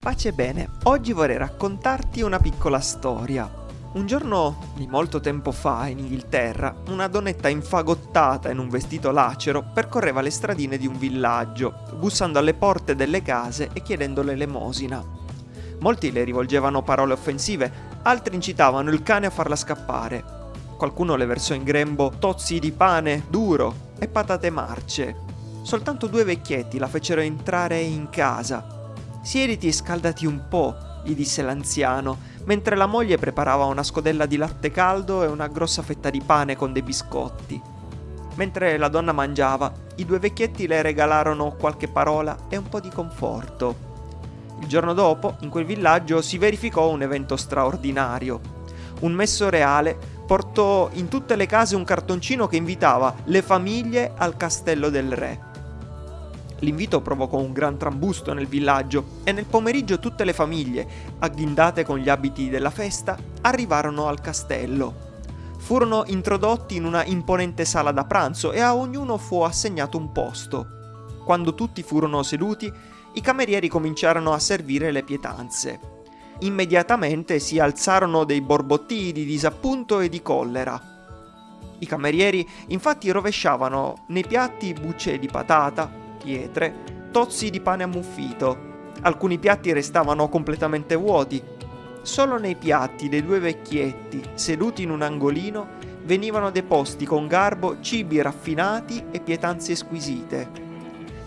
Pace bene, oggi vorrei raccontarti una piccola storia. Un giorno di molto tempo fa in Inghilterra, una donnetta infagottata in un vestito lacero percorreva le stradine di un villaggio, bussando alle porte delle case e chiedendo l'elemosina. Molti le rivolgevano parole offensive, altri incitavano il cane a farla scappare. Qualcuno le versò in grembo tozzi di pane duro e patate marce. Soltanto due vecchietti la fecero entrare in casa Siediti e scaldati un po', gli disse l'anziano, mentre la moglie preparava una scodella di latte caldo e una grossa fetta di pane con dei biscotti. Mentre la donna mangiava, i due vecchietti le regalarono qualche parola e un po' di conforto. Il giorno dopo, in quel villaggio, si verificò un evento straordinario. Un messo reale portò in tutte le case un cartoncino che invitava le famiglie al castello del re. L'invito provocò un gran trambusto nel villaggio e nel pomeriggio tutte le famiglie, agghindate con gli abiti della festa, arrivarono al castello. Furono introdotti in una imponente sala da pranzo e a ognuno fu assegnato un posto. Quando tutti furono seduti, i camerieri cominciarono a servire le pietanze. Immediatamente si alzarono dei borbottii di disappunto e di collera. I camerieri infatti rovesciavano nei piatti bucce di patata, pietre, tozzi di pane ammuffito. Alcuni piatti restavano completamente vuoti. Solo nei piatti dei due vecchietti, seduti in un angolino, venivano deposti con garbo cibi raffinati e pietanze squisite.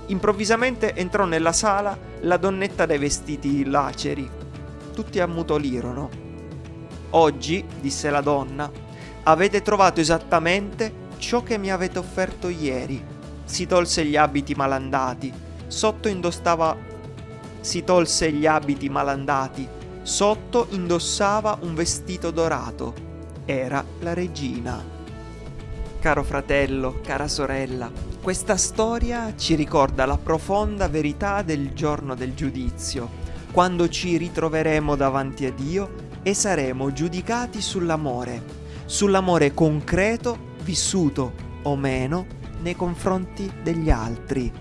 Improvvisamente entrò nella sala la donnetta dai vestiti laceri. Tutti ammutolirono. Oggi, disse la donna, avete trovato esattamente ciò che mi avete offerto ieri si tolse gli abiti malandati, sotto indossava si tolse gli abiti malandati, sotto indossava un vestito dorato. Era la regina. Caro fratello, cara sorella, questa storia ci ricorda la profonda verità del giorno del giudizio, quando ci ritroveremo davanti a Dio e saremo giudicati sull'amore, sull'amore concreto, vissuto o meno nei confronti degli altri.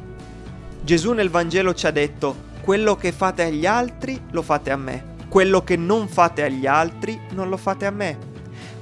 Gesù nel Vangelo ci ha detto, quello che fate agli altri lo fate a me, quello che non fate agli altri non lo fate a me.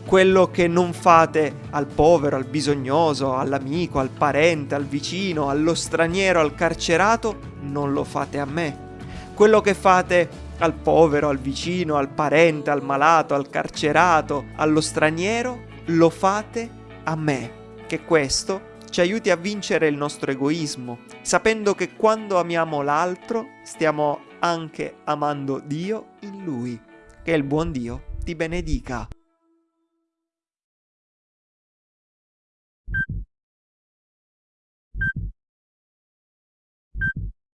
Quello che non fate al povero, al bisognoso, all'amico, al parente, al vicino, allo straniero, al carcerato, non lo fate a me. Quello che fate al povero, al vicino, al parente, al malato, al carcerato, allo straniero, lo fate a me. Che questo ci aiuti a vincere il nostro egoismo, sapendo che quando amiamo l'altro stiamo anche amando Dio in lui. Che il buon Dio ti benedica.